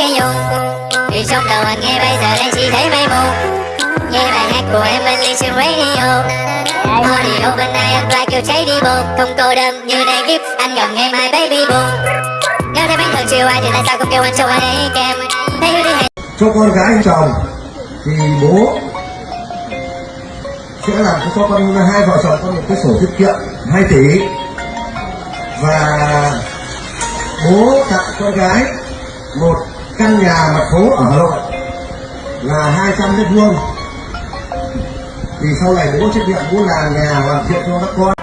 gây nhung Vì trong đầu anh nghe bây giờ đây chỉ thấy mây mù. Nghe bài hát của em anh ly trên radio. Audio bên này anh lại kêu cháy đi buồn Không cô đơn như này kiếp, Anh gần nghe my baby buồn Nếu thấy bánh thường chiều ai thì tại sao không kêu anh cho anh ấy kèm? Thấy đi hẹn cho con gái chồng, thì bố sẽ làm cho con hai vợ chồng con một cái sổ tiết kiệm 2 tỷ. Và bố tặng con gái một căn nhà mặt phố ở Hà Nội là 200 mét vuông. Thì sau này bố trách nhiệm bố làm nhà hoàn thiện cho các con.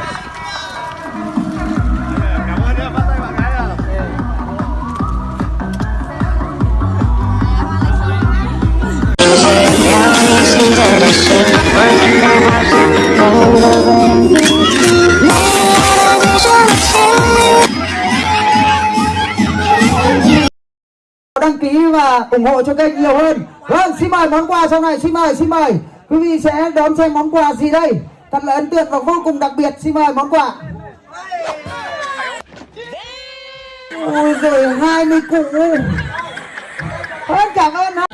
Và ủng hộ cho kênh nhiều hơn. Vâng xin mời món quà sau này, xin mời xin mời. Quý vị sẽ đón xem món quà gì đây? Thật là ấn tượng và vô cùng đặc biệt. Xin mời món quà. Ôi rồi hai mươi cụ. Ơn cảm ơn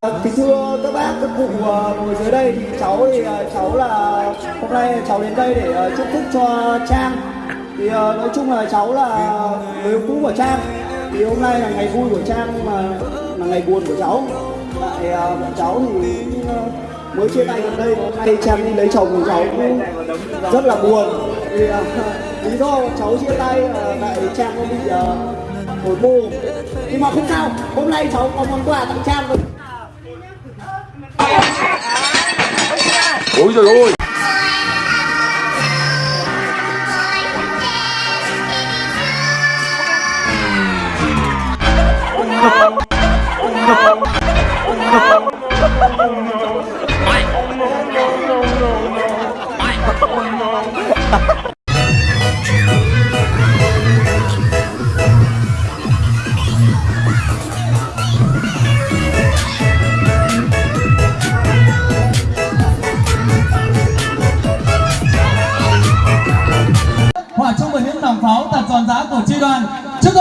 Ờ, kính thưa các bác, các cụ ờ, ngồi dưới đây thì cháu thì ờ, cháu là hôm nay cháu đến đây để chúc phúc cho Trang. Thì nói chung là cháu là người yêu cũ của Trang. Thì hôm nay là ngày vui của Trang mà là ngày buồn của cháu. Tại bọn cháu thì mới chia tay gần đây hôm nay Trang đi lấy chồng của cháu cũng rất là buồn. Thì lý do bọn cháu chia tay là tại Trang nó bị hồi mô nhưng mà không sao hôm nay cháu có món quà tặng Trang rồi ôi trời ơi hòa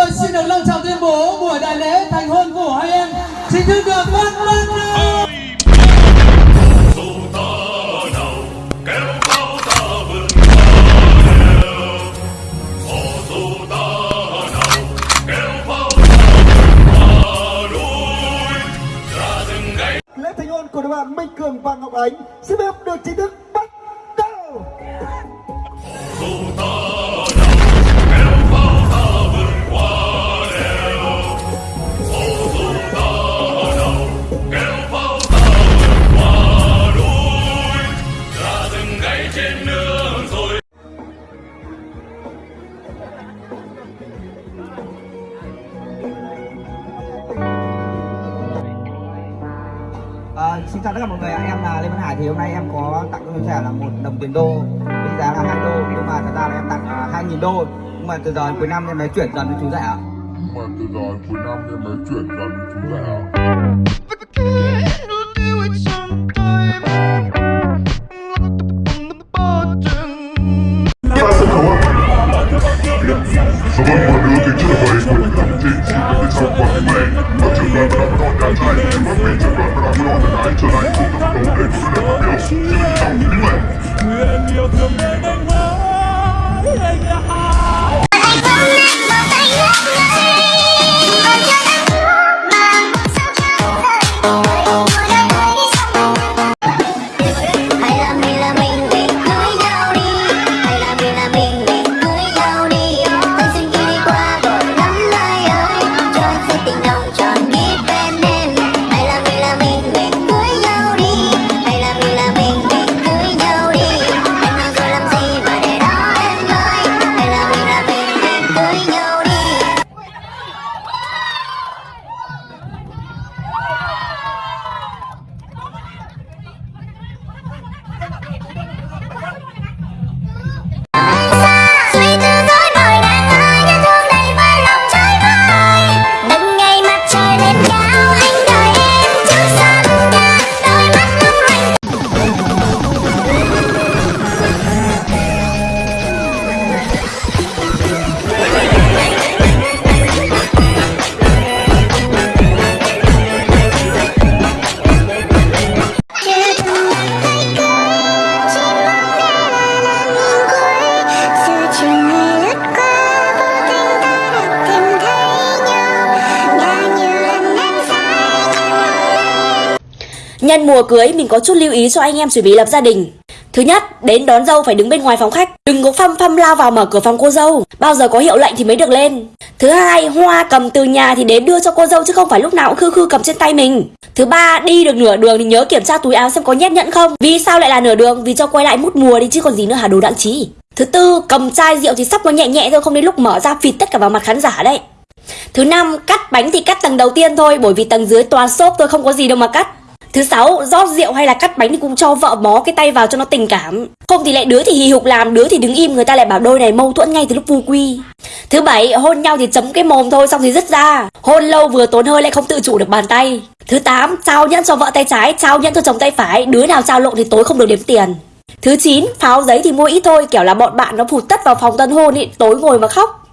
tôi xin được long trọng tuyên bố buổi đại lễ thành hôn của hai em chính thức được bắt bắt đầu lễ thành hôn của đôi bạn Minh Cường và Ngọc Ánh xin phép được chính thức bắt đầu. À, xin chào tất cả mọi người em là Lê Văn Hải. Thì hôm nay em có tặng cho trẻ là một đồng tiền đô. Với giá là hai đô nhưng mà thật ra là em tặng à, hai nghìn đô. Nhưng mà từ giờ đến cuối năm em mới chuyển dần cho chú rẻ ạ. nhưng mà từ giờ đến cuối năm em mới chuyển dần với chú rẻ mùa cưới mình có chút lưu ý cho anh em chuẩn bị lập gia đình. Thứ nhất, đến đón dâu phải đứng bên ngoài phòng khách, đừng có phăm phăm lao vào mở cửa phòng cô dâu, bao giờ có hiệu lệnh thì mới được lên. Thứ hai, hoa cầm từ nhà thì đến đưa cho cô dâu chứ không phải lúc nào cũng khư khư cầm trên tay mình. Thứ ba, đi được nửa đường thì nhớ kiểm tra túi áo xem có nhét nhẫn không. Vì sao lại là nửa đường? Vì cho quay lại mút mùa đi chứ còn gì nữa hả đồ đặng trí. Thứ tư, cầm chai rượu thì sắp nó nhẹ nhẹ thôi không đến lúc mở ra phịt tất cả vào mặt khán giả đấy. Thứ năm, cắt bánh thì cắt tầng đầu tiên thôi bởi vì tầng dưới toàn xốp thôi không có gì đâu mà cắt. Thứ sáu, rót rượu hay là cắt bánh thì cũng cho vợ bó cái tay vào cho nó tình cảm. Không thì lại đứa thì hì hục làm, đứa thì đứng im người ta lại bảo đôi này mâu thuẫn ngay từ lúc vu quy. Thứ bảy, hôn nhau thì chấm cái mồm thôi xong thì dứt ra. Hôn lâu vừa tốn hơi lại không tự chủ được bàn tay. Thứ tám, trao nhẫn cho vợ tay trái, trao nhẫn cho chồng tay phải, đứa nào trao lộn thì tối không được đếm tiền. Thứ 9, pháo giấy thì mua ít thôi, kiểu là bọn bạn nó phụt tất vào phòng tân hôn ý, tối ngồi mà khóc.